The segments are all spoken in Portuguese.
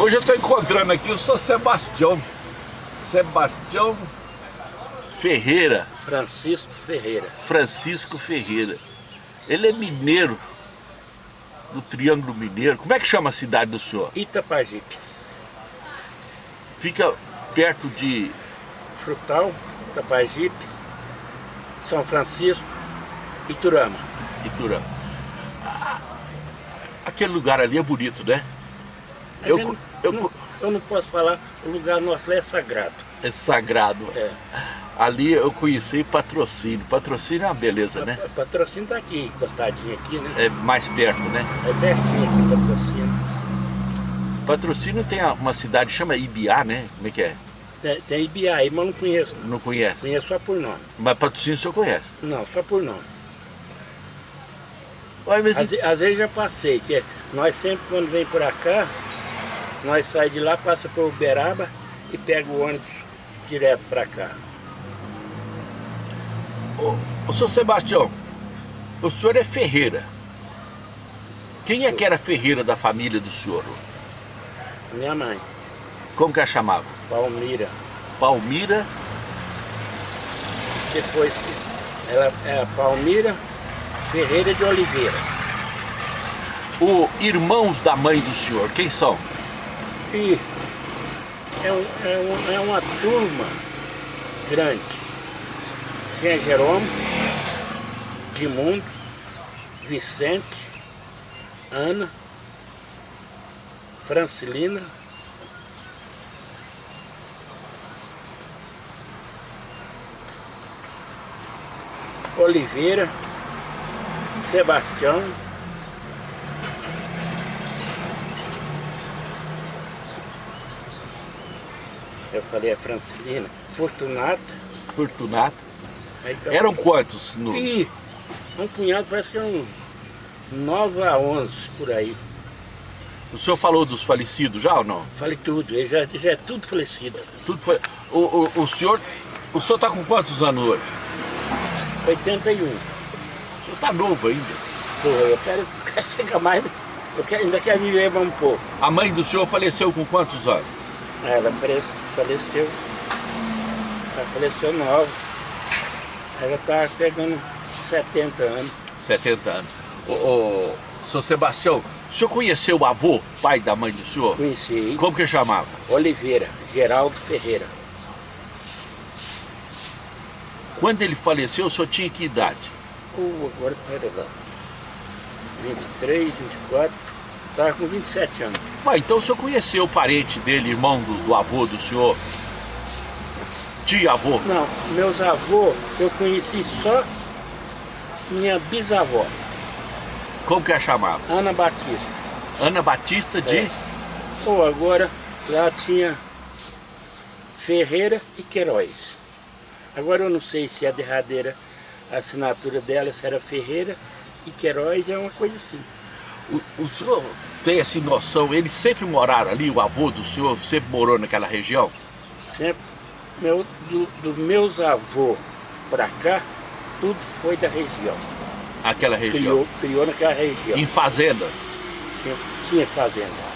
Hoje eu estou encontrando aqui o Sr. Sebastião. Sebastião Ferreira. Francisco Ferreira. Francisco Ferreira. Ele é mineiro, do Triângulo Mineiro. Como é que chama a cidade do senhor? Itapajipe. Fica perto de... Frutal, Itapajipe, São Francisco, Iturama. Iturama. Ah, aquele lugar ali é bonito, né? Eu, eu, não, eu não posso falar, o lugar nosso é sagrado. É sagrado. É. Ali eu conheci patrocínio. Patrocínio é uma beleza, né? Patrocínio tá aqui, encostadinho aqui, né? É mais perto, né? É pertinho aqui, patrocínio. Patrocínio tem uma cidade, chama Ibiá, né? Como é que é? Tem, tem Ibiá aí, mas não conheço. Não conhece? Conheço só por nome. Mas patrocínio o senhor conhece? Não, só por nome. Olha, mas... às, às vezes já passei, que nós sempre quando vem por cá, nós saímos de lá, passa por Uberaba e pega o ônibus direto para cá. Ô, ô, senhor Sebastião, o senhor é Ferreira. Quem é que era Ferreira da família do senhor? Minha mãe. Como que a chamava? Palmira. Palmira? Depois, ela é Palmira Ferreira de Oliveira. O irmãos da mãe do senhor, quem são? E é, um, é, um, é uma turma grande. Tinha Jerônimo, Dimundo, Vicente, Ana, Francilina, Oliveira, Sebastião, eu falei a Francilina, Fortunata, Fortunata, então, eram quantos? No... E um punhado, parece que eram 9 a 11 por aí. O senhor falou dos falecidos já ou não? Falei tudo, ele já, já é tudo falecido. Tudo foi. O, o, o senhor. O senhor está com quantos anos hoje? 81. O senhor está novo ainda? Pô, eu quero, quero chegar mais. Eu quero, ainda quero viver um pouco. A mãe do senhor faleceu com quantos anos? Ela faleceu. Ela faleceu nova. Ela está pegando 70 anos. 70 anos. Ô, ô, senhor Sebastião, o senhor conheceu o avô, pai da mãe do senhor? Conheci. Como que chamava? Oliveira, Geraldo Ferreira. Quando ele faleceu, o senhor tinha que idade? Uh, agora, pera lá. 23, 24, estava com 27 anos. Ah, então o senhor conheceu o parente dele, irmão do, do avô do senhor? tia-avô? Não, meus avôs eu conheci só minha bisavó. Como que a chamava? Ana Batista. Ana Batista de? É. Ou agora lá tinha Ferreira e Queiroz. Agora eu não sei se a derradeira a assinatura dela se era Ferreira e Queiroz é uma coisa assim. O, o senhor tem essa noção, eles sempre moraram ali, o avô do senhor sempre morou naquela região? Sempre meu, do, do meus avôs para cá, tudo foi da região. Aquela região? Criou, criou naquela região. Em fazenda? Tinha, tinha fazenda.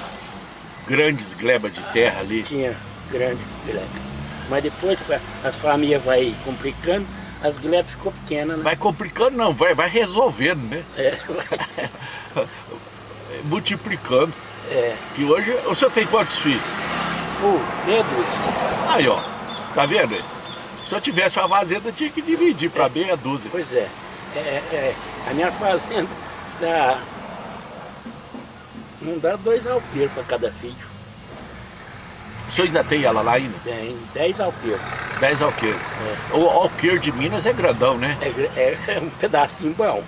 Grandes glebas de terra ali? Tinha grandes glebas. Mas depois as famílias vai complicando, as glebas ficou pequenas, né? Vai complicando não, vai, vai resolvendo, né? É. Multiplicando. É. Que hoje, o senhor tem quantos filhos? Uh, meia dúzia. Aí, ó. Tá vendo? Se eu tivesse uma fazenda, tinha que dividir para é. meia dúzia. Pois é. É, é. A minha fazenda dá... Não dá dois alqueiros para cada filho. O senhor ainda tem ela lá ainda? Tem, dez alqueiros. Dez alqueiros. É. O alqueiro de Minas é grandão, né? É, é, é um pedacinho bom.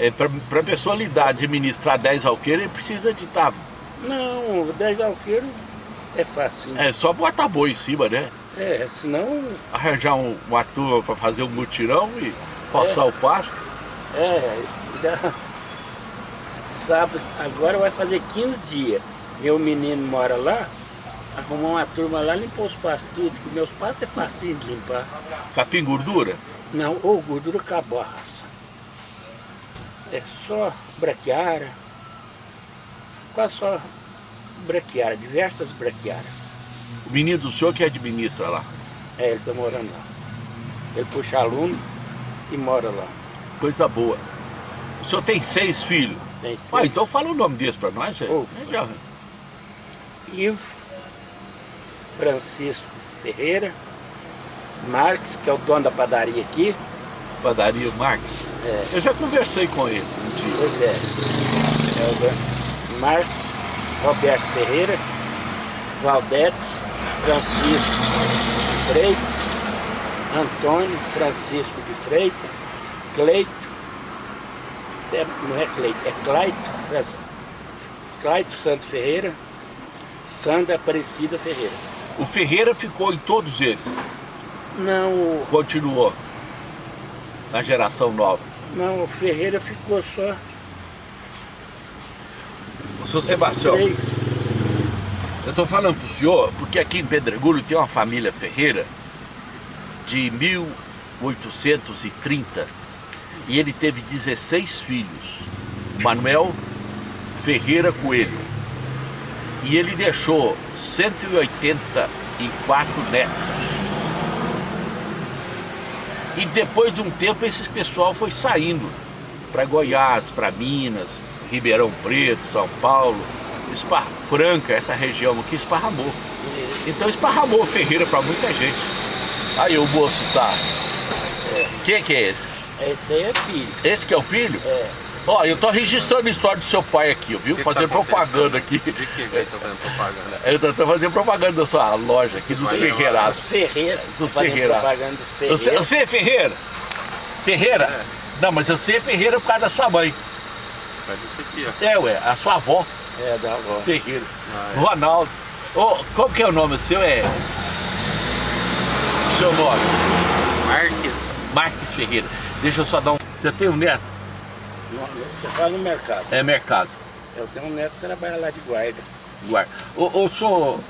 É, para a pessoa lidar, administrar dez alqueiros, ele precisa de estar... Tá... Não, dez alqueiros é fácil. É só botar boi em cima, né? É, senão... Arranjar um, uma turma para fazer um mutirão e passar é, o pasto? É, dá... sábado, agora vai fazer 15 dias. Meu menino mora lá, arrumou uma turma lá, limpou os pastos tudo, que meus pastos é fácil de limpar. Capim gordura? Não, ou gordura acabou a raça. É só braquiara, quase só braquiárias, diversas braquiárias. O menino do senhor que administra lá. É, ele está morando lá. Ele puxa aluno e mora lá. Coisa boa. O senhor tem seis filhos? Tem seis. Ah, então fala o nome desse pra nós, velho. É, já. Ivo, Francisco Ferreira, Marques, que é o dono da padaria aqui. Padaria Marques. É. Eu já conversei com ele um dia. Pois é. É o. Marques, Roberto Ferreira, Valdete, Francisco de Freitas, Antônio Francisco de Freitas, Cleito, é, não é Cleito, é Claito, Fran- Claito Santos Ferreira, Sandra Aparecida Ferreira. O Ferreira ficou em todos eles. Não, Continuou. Na geração nova. não, o Ferreira ficou só O senhor Sebastião, eu estou falando pro senhor, porque aqui em Pedregulho tem uma família Ferreira de 1830 e ele teve 16 filhos. Manuel Ferreira Coelho. E ele deixou 184 netos. E depois de um tempo esses pessoal foi saindo para Goiás, para Minas, Ribeirão Preto, São Paulo, Espar Franca, essa região aqui esparramou. Então esparramou Ferreira para muita gente. Aí o moço tá. Quem que é esse? Esse aí é filho. Esse que é o filho? É. Ó, eu tô registrando a história do seu pai aqui, viu? que Fazendo tá propaganda aqui. De que tá fazendo propaganda? Eu tô, tô fazendo propaganda da sua loja aqui, dos Ferreirados. Dos Ferreira. Dos Ferreira. Você, Ferreira. você é Ferreira? Ferreira? É. Não, mas você é Ferreira por causa da sua mãe. Faz isso aqui, ó. É, ué, a sua avó, É, da avó. Ferreira. Ah, é. Ronaldo. Ô, como que é o nome seu? É. Seu nome? Marques. Marques Ferreira. Deixa eu só dar um. Você tem um neto? Você fala no mercado. É mercado. Eu tenho um neto que trabalha lá de guarda. Guarda. Ô, ô, senhor.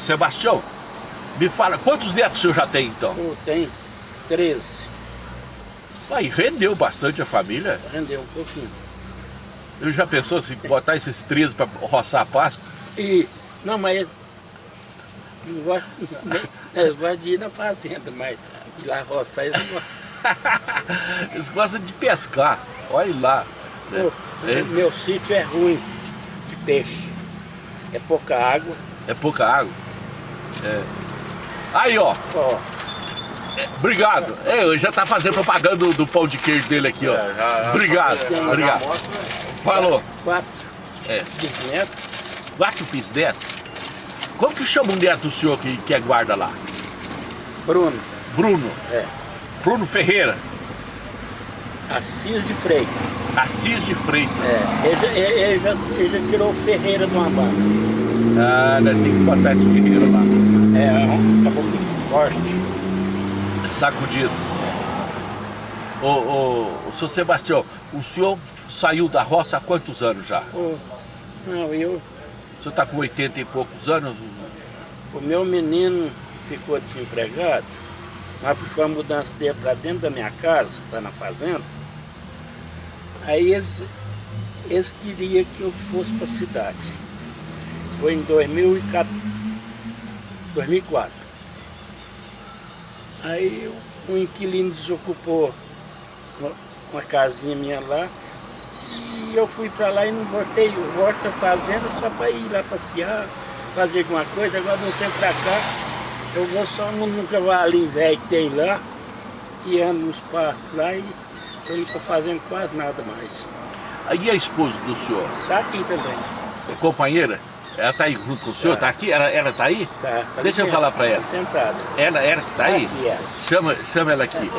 Sebastião, me fala, quantos netos o senhor já tem então? Eu tenho 13. Aí rendeu bastante a família. Rendeu um pouquinho. Ele já pensou se botar esses 13 para roçar pasto? E, não, mas eles gostam de ir na fazenda, mas ir lá roçar eles não gostam. Eles gostam de pescar. Olha lá. né? Pô, É. Meu sítio é ruim de peixe. É pouca água. É pouca água. É. Aí, ó. Ó, Obrigado. É, eu já tá fazendo propaganda do, do pão de queijo dele aqui, ó. É, já- já- Obrigado. já- já Obrigado. mostra. Falou. quatro É. bisnetos. Quatro bisnetos. Como que chama o neto do senhor que, que é guarda lá? Bruno, Bruno. é. Bruno Ferreira. Assis de Freitas. Assis de Freitas. É. Ele, já- ele- já, ele já tirou o Ferreira de uma banda. Ah, né, tem que botar esse Ferreira lá. É, um caboclo forte. Sacudido. Ô, ô, ô, seu Sebastião, o senhor saiu da roça há quantos anos já? Pô, não, eu, O senhor está com 80 e poucos anos? o meu menino ficou desempregado, mas puxou a mudança dele para dentro da minha casa, para na fazenda. Aí eles, eles queriam que eu fosse para a cidade. Foi em 2004. 2004. Aí um inquilino desocupou uma casinha minha lá e eu fui para lá e não voltei. Eu volto à fazenda só para ir lá passear, fazer alguma coisa. Agora de um tempo para cá eu vou só num, cavalinho velho que tem lá e ando nos pastos lá e eu não estou fazendo quase nada mais. Aí a esposa do senhor, Tá aqui também. a companheira, ela está aí junto com o senhor? Tá. Está aqui? Ela, ela tá aí? Tá, tá Deixa eu falar dentro, pra ela. tá Sentada. Ela, ela que está aí? Aqui, ela. Chama, chama ela aqui.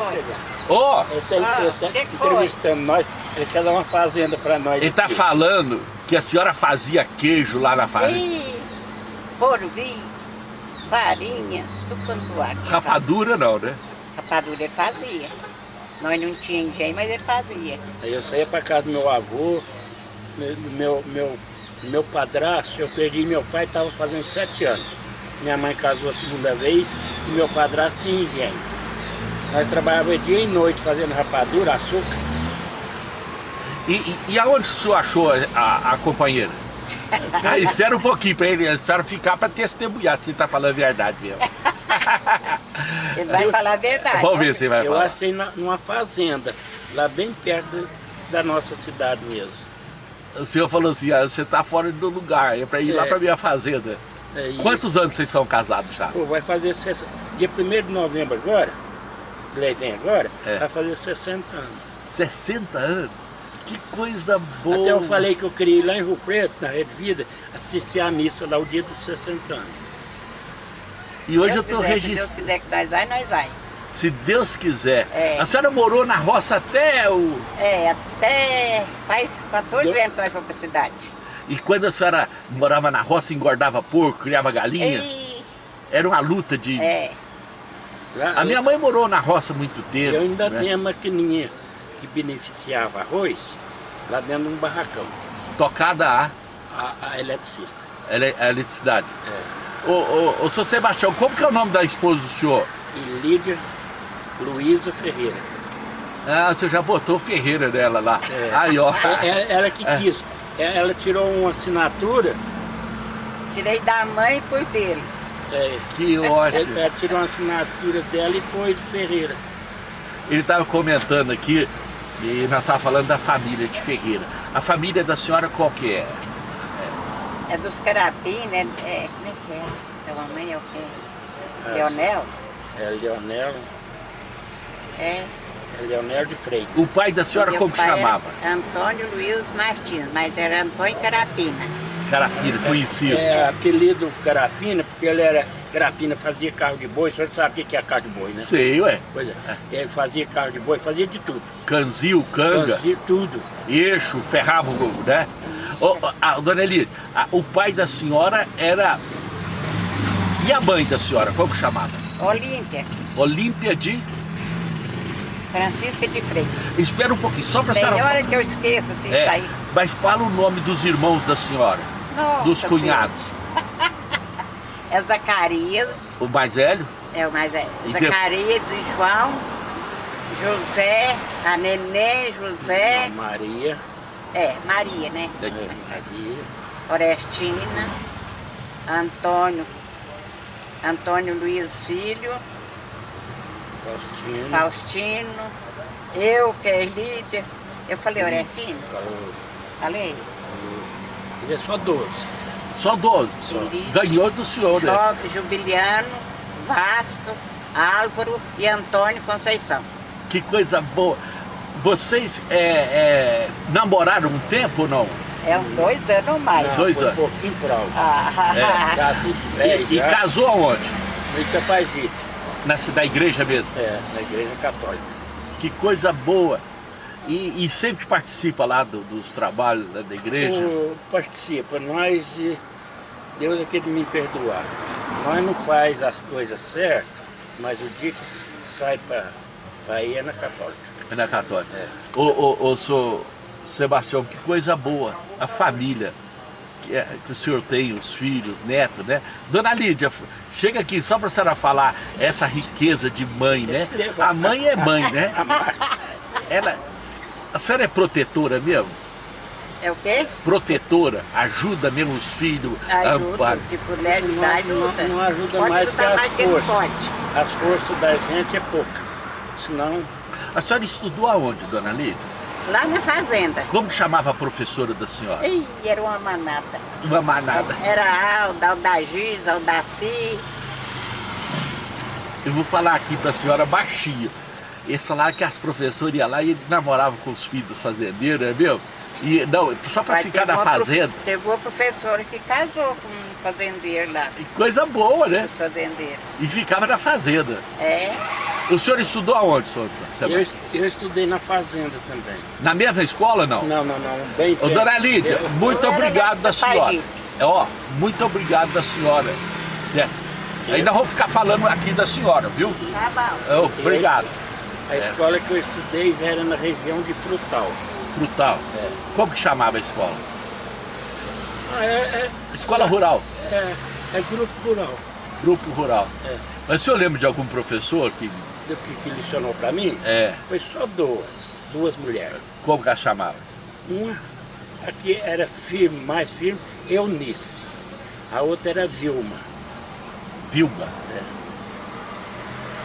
Ó, Ele está ele tá entrevistando nós, ele quer dar uma fazenda para nós. ele está falando que a senhora fazia queijo lá na fazenda. E porvim, farinha, tudo quanto há. Rapadura não, né? Rapadura ele fazia. Nós não tínhamos engenho, mas ele fazia. Aí eu saía para casa do meu avô, meu, meu, meu, meu padrasto, eu perdi meu pai, estava fazendo sete anos. Minha mãe casou a segunda vez e meu padrasto tinha engenho. Nós trabalhávamos dia e noite fazendo rapadura, açúcar. E, e, e aonde o senhor achou a, a companheira? Ah, espera um pouquinho para ele, a senhora ficar para testemunhar se está falando a verdade mesmo. Ele vai falar a verdade. Vamos ver se ele vai Eu falar. achei na- numa fazenda, lá bem perto da nossa cidade mesmo. O senhor falou assim, ah, você está fora do lugar, é para ir lá É. para minha fazenda. É, e- Quantos anos vocês são casados já? Pô, vai fazer dia 1 de novembro agora, que ele vem agora, É. vai fazer 60 anos. 60 anos? Que coisa boa! Até eu falei que eu queria ir lá em Rio Preto, na Rede Vida, assistir a missa lá o dia dos 60 anos. E hoje Deus eu estou quiser, Se Deus registrando. quiser que nós vai, nós vai. Se Deus quiser. É. A senhora morou na roça até o. É, até faz 14 Eu- anos que nós fomos pra cidade. E quando a senhora morava na roça, engordava porco, criava galinha, E, era uma luta de. é, A minha mãe morou na roça muito tempo. eu ainda né? tenho a maquininha que beneficiava arroz lá dentro de um barracão, Tocada a, a, a eletricista. ele- a eletricidade. É. Ô, ô, ô, seu Sebastião, como que é o nome da esposa do senhor? E Lídia Luísa Ferreira. Ah, você já botou Ferreira nela lá. É. Aí, ó. É, é- ela que É. quis. É, Ela tirou uma assinatura, tirei da mãe por dele. é, Que ótimo. ela tirou uma assinatura dela e pôs Ferreira. Ele estava comentando aqui, e nós estávamos falando da família de Ferreira. A família da senhora qual que é? É dos carapim, né? É, como é que é? Da mamãe é o quê? Ah, Leonel? É Leonel, É. é Leonel de Freitas. O pai da senhora como que chamava? Antônio Luiz Martins, mas era Antônio Carapina. Carapira, conhecido. É apelido Carapina, porque ele era. Carapina fazia carro de boi, o senhor sabe o que é carro de boi, né? Sei, ué. Pois é. Ele fazia carro de boi, fazia de tudo. Canzil, canga, Fazia tudo. eixo, ferrava o né? Ô, a, dona Eli, a- o pai da senhora era... E a mãe da senhora, como que chamava? Olímpia, Olímpia de... Francisca de Freitas. Espera um pouquinho, só para a Tem senhora... hora que eu esqueço assim, É, sair. mas fala o nome dos irmãos da senhora, Nossa, dos cunhados. É Zacarias, O mais velho? é o mais velho. E Zacarias e João, José, a Nenê, José, Maria. é, Maria, né? É, Maria. Orestina, Antônio, Antônio Luiz Filho, Faustino. Faustino, eu, que é líder. Eu falei Orestino? Falou- Falei? falou. Ele é só 12. Só 12. Ele- Ganhou do senhor, né? Jovem, Jubiliano, Vasto, Álvaro e Antônio Conceição. Que coisa boa. Vocês é, é, namoraram um tempo ou não? É uns dois anos ou mais. Não, dois foi anos. um pouquinho por alto. Ah, Já tudo velho, E, e casou aonde? No Itapazito. Na cidade, da igreja mesmo. É, na igreja católica. Que coisa boa. E, e sempre participa lá do- dos trabalhos né, da igreja. O- participa, nós, Deus é que me perdoar. Nós não faz as coisas certas, mas o dia que sai para ir é na católica. Na católica. É. Ô, ô, ô, senhor Sebastião, que coisa boa. A família que, é- que o senhor tem, os filhos, netos, né? Dona Lídia, chega aqui só para a senhora falar essa riqueza de mãe, né? A mãe é mãe, né? Ela, a senhora é protetora mesmo? é o quê? Protetora, ajuda mesmo os filhos, Ajuda, ampara. se puder Não, ajudar, não- ajuda. não ajuda pode mais que as mais forças. pode. As forças da gente é pouca. Senão, A senhora estudou aonde, dona Lídia? Lá na fazenda. Como que chamava a professora da senhora? Ih, era uma manada. Uma manada. Era a Alda, Aldagis, Aldaci. Eu vou falar aqui pra senhora baixinho. Eles falaram que as professoras iam lá e namoravam com os filhos dos fazendeiros, é meu? E, não, só pra Mas ficar na fazenda. Teve uma professora que casou com um fazendeiro lá. E Coisa boa, né? Os fazendeiros. E ficava na fazenda. É, O senhor estudou aonde, senhor? eu, eu estudei na fazenda também. Na mesma escola, não? Não, não, não. Bem Ô, dona Lídia, Eu- muito eu obrigado da senhora. É, ó, muito obrigado da senhora. Certo? Ainda vamos ficar falando aqui da senhora, viu? tá bom. É, obrigado. A escola que eu estudei era na região de Frutal. Frutal. É. Como que chamava a escola? Ah, é, é, Escola Rural. é, é grupo rural. Grupo Rural. É. Mas o senhor lembra de algum professor que Do que, que licionou para mim, é, foi só duas, duas mulheres. como que ela chamava? Uma aqui era firme, mais firme, Eunice. A outra era Vilma. Vilma.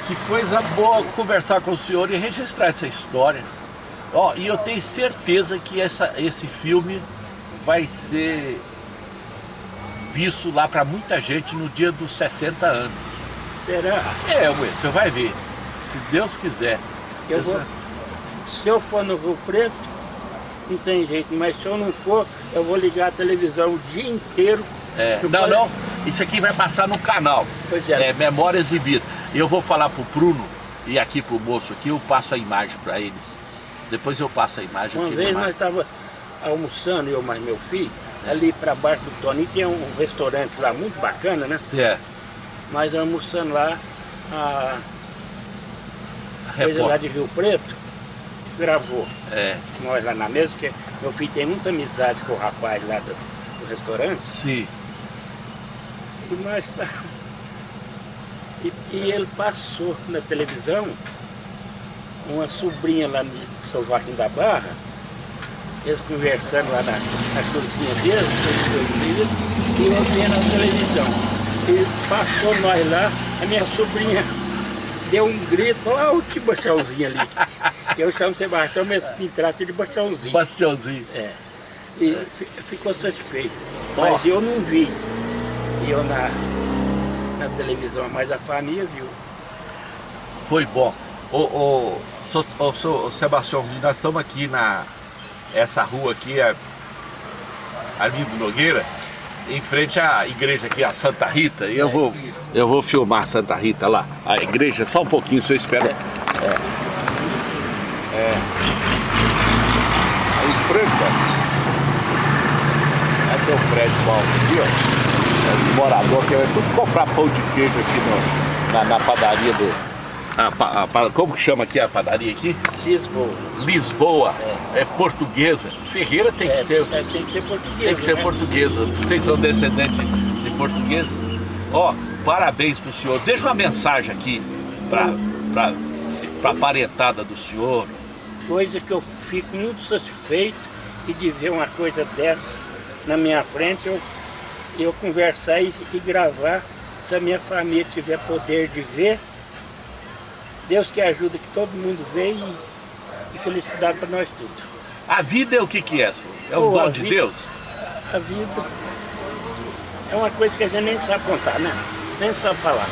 Que coisa boa conversar com o senhor e registrar essa história. Ó, e eu tenho certeza que essa, esse filme vai ser visto lá para muita gente no dia dos 60 anos. Será? É, ué, você vai ver. Se Deus quiser. Eu Essa- vou, se eu for no Rio Preto, não tem jeito, mas se eu não for, eu vou ligar a televisão o dia inteiro. É, não, não, isso aqui vai passar no canal. Pois é. É, Memórias e Vida. E eu vou falar pro Bruno e aqui pro moço aqui, eu passo a imagem para eles. Depois eu passo a imagem Uma vez nós estávamos almoçando, eu mais meu filho, ali para baixo do Toninho, tem um restaurante lá muito bacana, né? É, Nós almoçando lá, a coisa lá de Rio Preto, gravou É, nós lá na mesa, que meu filho tem muita amizade com o rapaz lá do, do restaurante, sim. e nós tá... E, e ele passou na televisão uma sobrinha lá de São Joaquim da Barra, eles conversando lá na, na cozinha deles, e eu vendo na televisão. E passou nós lá, a minha sobrinha deu um grito, olha o que baixãozinho ali. Eu chamo Sebastião, mas me trata de baixãozinho. Bastiãozinho. É. E fi- ficou satisfeito. Mas eu não vi. Eu na, na televisão, mas a família viu. Foi bom. Ô, ô, so- ô, so- Sebastiãozinho, nós estamos aqui na... Essa rua aqui é Arlindo Nogueira, em frente à igreja aqui, a Santa Rita. E eu vou, eu vou filmar a Santa Rita lá. A igreja, só um pouquinho, se eu espero. É. É. Aí em Franca. Aí tem um prédio bom aqui, ó. Morador que vai tudo comprar pão de queijo aqui no- na, na padaria do. a a pa- como que chama aqui a padaria aqui? Lisboa. Lisboa. É, portuguesa. Ferreira tem que É, ser. é, tem que ser português. Tem que ser né? portuguesa. Vocês são descendentes de português? Ó, parabéns pro senhor. Deixa uma mensagem aqui pra, pra, pra parentada do senhor. Coisa que eu fico muito satisfeito e de ver uma coisa dessa na minha frente, eu, eu conversar e, e gravar. Se a minha família tiver poder de ver, Deus que ajuda que todo mundo vê e, e felicidade para nós tudo. A vida é o que que é, senhor? É o a dom de vida- Deus? A vida é uma coisa que a gente nem sabe contar, né? Nem sabe falar.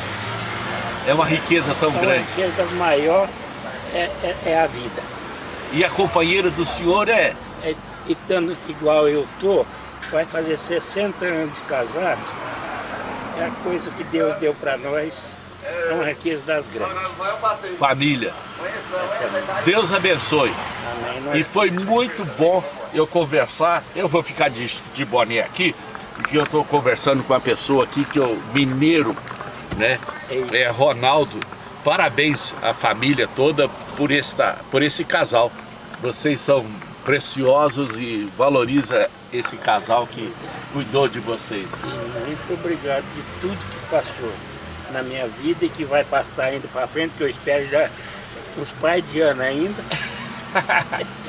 É uma riqueza tão É grande. riqueza das maior é, é, é a vida. E a companheira do senhor é... É, e estando igual eu tô, vai fazer 60 anos de casado, é a coisa que Deus deu para nós, é uma riqueza das grandes. família. Deus abençoe. Amém. E foi muito bom eu conversar. Eu vou ficar de, de boné aqui, porque eu estou conversando com uma pessoa aqui que é o mineiro, né? É Ronaldo. Parabéns à família toda por, esta, por esse casal. Vocês são preciosos e valoriza esse casal que cuidou de vocês. Muito obrigado de tudo que passou na minha vida e que vai passar ainda para frente, que eu espero já uns pais de ano ainda.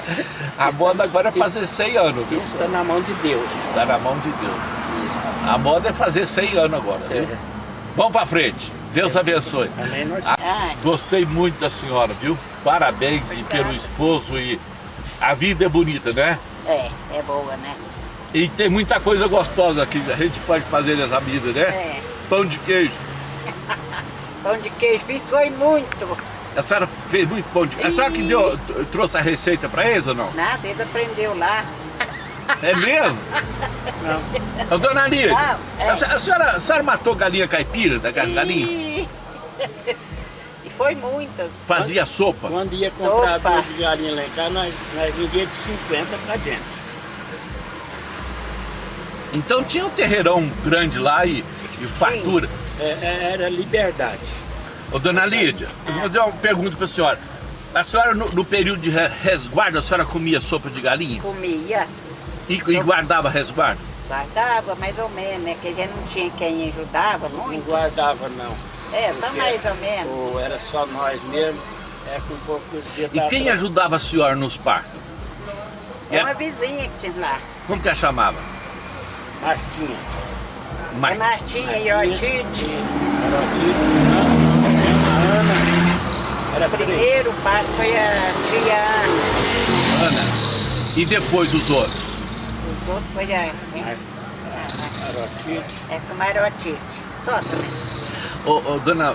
A moda agora é fazer 100 anos, viu? Isso está na mão de Deus. Está na mão de Deus. A moda é fazer 100 anos agora, viu? É. Vamos pra frente. Deus abençoe. Amém. Ai, Gostei muito da senhora, viu? Parabéns pelo esposo e a vida é bonita, né? é, é boa, né? E tem muita coisa gostosa aqui, a gente pode fazer nessa vida, né? É. Pão de queijo. Pão de queijo, fiz foi muito. A senhora fez muito pão de queijo. A senhora que deu, trouxe a receita pra eles ou não? Nada, ele aprendeu lá. É mesmo? Não. Dona Lídia, Não, é. a senhora, a senhora matou galinha caipira da galinha? Foi muitas. Fazia sopa? Quando ia comprar Sopa. de galinha lá em casa, nós, nós vendíamos de 50 para dentro. Então tinha um terreirão grande lá e, e fartura. É, é, era liberdade. Ô, dona Lídia, eu vou fazer uma pergunta pra senhora. A senhora, no, no período de re- resguardo, a senhora comia sopa de galinha? Comia, E, e guardava resguardo? guardava mais ou menos, né? Que a gente não tinha quem ajudava Não muito. guardava não. É, só Porque mais ou menos. Ou era só nós mesmo, é com poucos dias E quem ajudava a senhora nos partos? É uma vizinha que tinha lá. Como que ela chamava? Martinha. Mar- É Martinha e Martinha Ortite. Era Ortite, Ana, Ana. Era. Primeiro pai foi a tia Ana. Ana. E depois os outros? Os outros foi a... É, Era Ortite. é como era Ortite. Só também. Ô, ô, dona,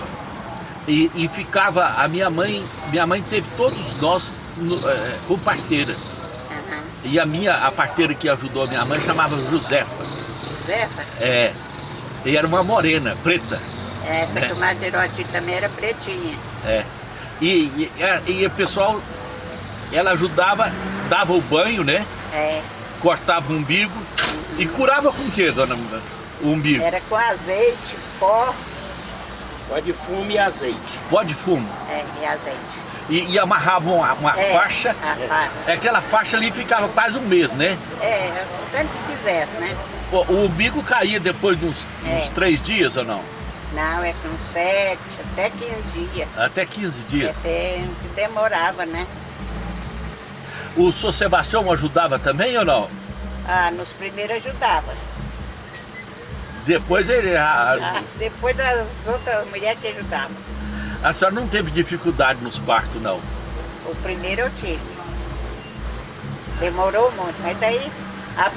e, e ficava, a minha mãe, minha mãe teve todos nós no, é, com parteira. E a minha, a parteira que ajudou a minha mãe chamava Josefa. Zefa. É. E era uma morena, preta. É, Essa É. que o Marderote também era pretinha. É. E, e, e- e o pessoal, ela ajudava, dava o banho, né? É, Cortava o umbigo. E curava com o quê, dona? O umbigo? era com azeite, pó Pó de fumo e azeite. Pó de fumo. é, e azeite. E, e amarravam uma, uma É, faixa. faixa. Aquela faixa ali ficava quase um mês, né? É, o tanto que quisesse, né? O, o umbigo caía depois de uns, É. uns três dias ou não? Não, é com sete, até 15 dias. Até 15 dias. Até demorava, né? O senhor Sebastião ajudava também ou não? Ah, nos primeiros ajudava. Depois ele. Ah, depois das outras mulheres que ajudavam. a senhora não teve dificuldade nos partos, não? O primeiro eu tive. Demorou muito, mas daí a,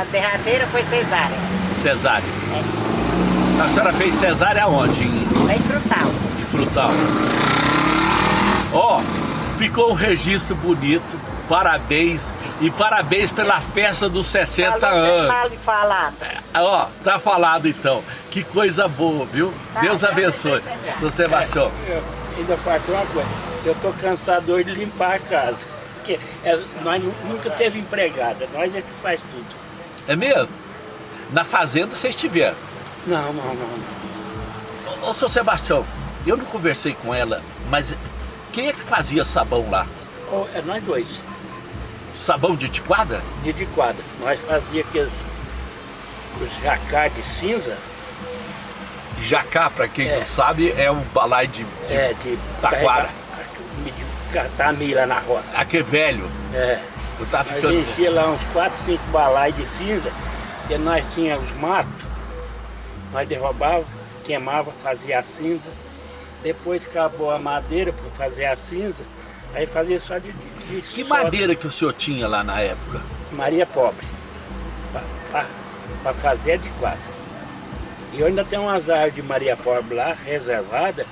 a derradeira foi cesárea. Cesárea. É, A senhora fez cesárea aonde? Em, bem frutal. em Frutal. Ó, ficou um registro bonito. Parabéns. E parabéns pela festa dos 60 Falou bem anos. mal de falada. Ó, tá falado então. Que coisa boa, viu? Tá, Deus tá, abençoe. tá. Seu Sebastião. Eu ainda faltou uma coisa. Eu tô cansado hoje de limpar a casa. Porque é, nós nu- nunca teve empregada, nós é que faz tudo. É mesmo? Na fazenda vocês estiveram. Não, não, não. não. Ô, seu Sebastião, eu não conversei com ela, mas quem é que fazia sabão lá? Ou é nós dois, Sabão de tiquada? de quadra. Nós fazia aqueles os jacá de cinza, Jacá, pra quem É. não sabe, é um balai de, de é, de taquara. catar milho lá na roça. Aquele velho. É. Eu tava Nós ficando. enchia lá uns 4, 5 balai de cinza, e nós tínhamos os matos, nós derrubava, queimava, fazia a cinza. Depois acabou a madeira para fazer a cinza, aí fazia só de, de, Que soda. madeira que o senhor tinha lá na época? Maria Pobre, para fazer de quadro. E eu ainda tenho umas árvores de Maria Pobre lá, reservada,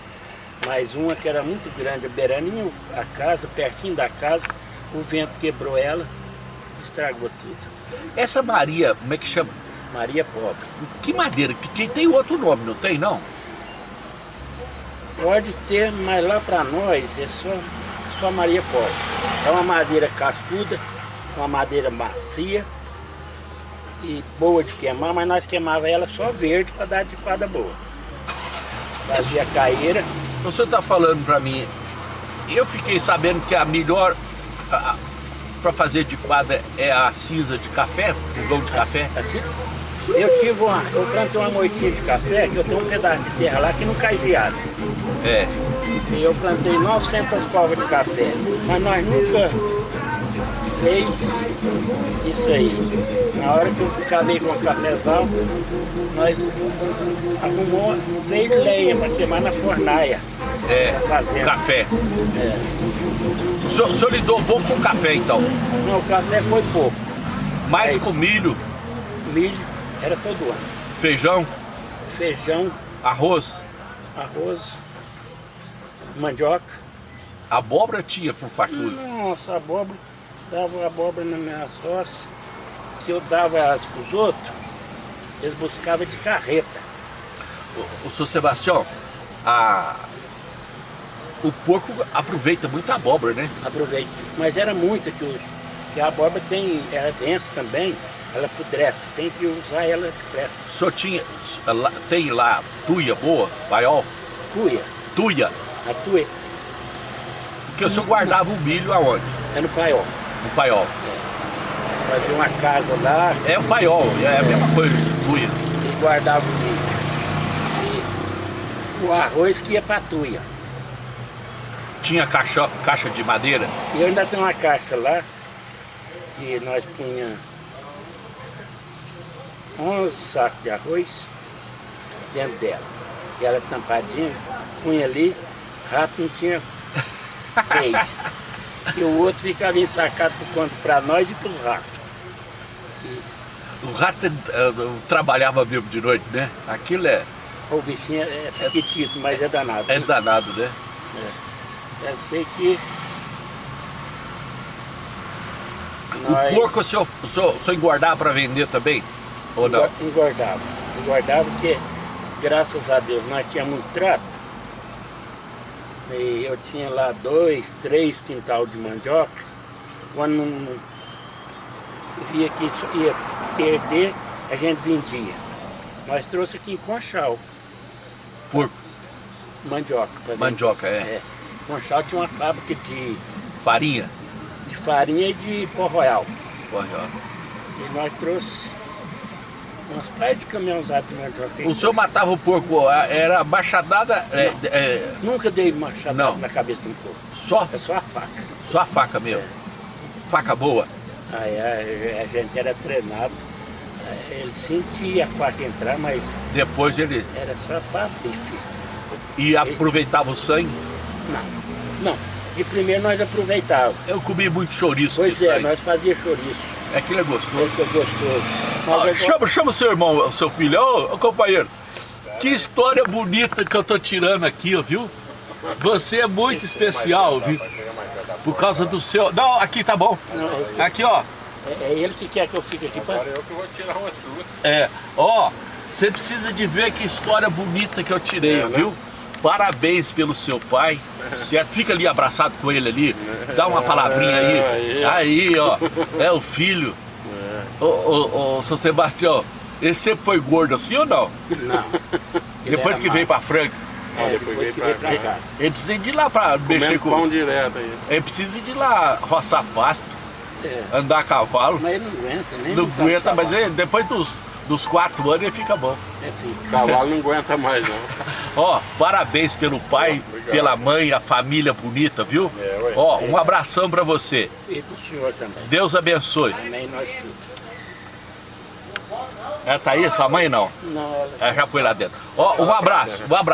mas uma que era muito grande, beiraninho a casa, pertinho da casa, o vento quebrou ela, estragou tudo. Essa Maria, como é que chama? Maria Pobre. Que madeira? Que tem outro nome, não tem não? Pode ter, mas lá para nós é só, só Maria Pobre. É uma madeira cascuda, uma madeira macia e boa de queimar, mas nós queimava ela só verde para dar de quadra boa. Fazia caíra, O senhor está falando para mim, eu fiquei sabendo que a melhor para fazer de quadra é a cinza de café, fogão de café. assim. Eu tive uma, eu plantei uma moitinha de café, que eu tenho um pedaço de terra lá que não cai geado. É. E eu plantei 900 covas de café, mas nós nunca fez isso aí. Na hora que eu acabei com o cafezal, nós arrumou, fez lenha para queimar na fornaia. É, Fazenda. café. É. O senhor, o senhor lidou um pouco com café então, Não, o café foi pouco. mais É com milho, Milho era todo ano. feijão, Feijão, arroz, arroz, mandioca. abóbora tinha por fartura. Nossa, abóbora, dava abóbora na minha roça, que eu dava as para os outros, eles buscavam de carreta. O, o senhor Sebastião, a, o porco aproveita muito a abóbora, né? Aproveita. Mas era muita que, o- que a abóbora tem, ela vence também, ela apodrece, tem que usar ela depressa. O senhor tinha, tem lá tuia boa, paiol, Cuia, tuia, a tuia porque o senhor guardava o milho aonde? é no paiol. No paiol. Fazia uma casa lá É o paiol, é a mesma coisa, tuia. e guardava o milho. E o arroz que ia para a tuia. Tinha caixa, caixa de madeira, E eu ainda tenho uma caixa lá, que nós punha 11 sacos de arroz dentro dela. E ela tampadinha, punha ali, rato não tinha vez. e o outro ficava ensacado por conta para nós e para os ratos. O rato uh, trabalhava mesmo de noite, né? Aquilo é, O bichinho é pequitito, mas é danado. é danado, né? Eu sei que O porco o senhor, o senhor, o senhor engordava para vender também? Ou não? Engor- Engordava. Engordava porque, graças a Deus, nós tínhamos muito trato. E eu tinha lá dois, três quintal de mandioca. Quando não, via que isso ia perder, a gente vendia. Nós trouxe aqui em Conchal, Porco, mandioca. mandioca, é. É. Conchal tinha uma fábrica de, Farinha? de farinha e de pó royal. Olha, ó. E nós trouxe umas praias de de mandioca. O senhor matava o porco, era machadada, é, é, Nunca dei machado Não. na cabeça de um porco. só, É só a faca. só a faca mesmo. Faca boa. Aí a, a gente era treinado. Ele sentia a faca entrar, mas Depois ele era só para bife. e aproveitava o sangue. Não, não. De primeiro nós aproveitávamos. Eu comi muito chouriço Pois é, sangue. nós fazia chouriço. Aquilo é gostoso. Esse é gostoso. Mas agora- chama, chama o seu irmão, o seu filho. Ô, ô, companheiro, que história bonita que eu tô tirando aqui, ó, viu? Você é muito especial, viu? Por causa do seu... Não, aqui tá bom. Aqui, ó. é, é ele que quer que eu fique aqui para. Agora eu que vou tirar uma sua. É, ó, você precisa de ver que história bonita que eu tirei, É, né? viu? Parabéns pelo seu pai, certo? Fica ali abraçado com ele ali, dá uma palavrinha aí. Aí, ó, é o filho. Ô, ô, ô, seu Sebastião, esse sempre foi gordo assim ou não? Não. Ele Depois que veio magro. pra Franca, É, depois depois veio que pra veio pra cá. ele precisa de ir lá pra mexer Comendo com... pão direto aí. Ele precisa de ir lá roçar pasto, É. andar a cavalo. Mas ele não aguenta, nem Não no aguenta, mas ele- depois dos, dos quatro anos ele fica bom. É, fica. Cavalo não aguenta mais não. Ó, parabéns pelo pai, Obrigado. pela mãe, a família bonita, viu? É, ué. Ó, um abração pra você. E pro senhor também. Deus abençoe. Amém, nós tudo. Ela tá aí, sua mãe não? Não, ela... Ela já foi lá dentro. Ó, um abraço, um abraço.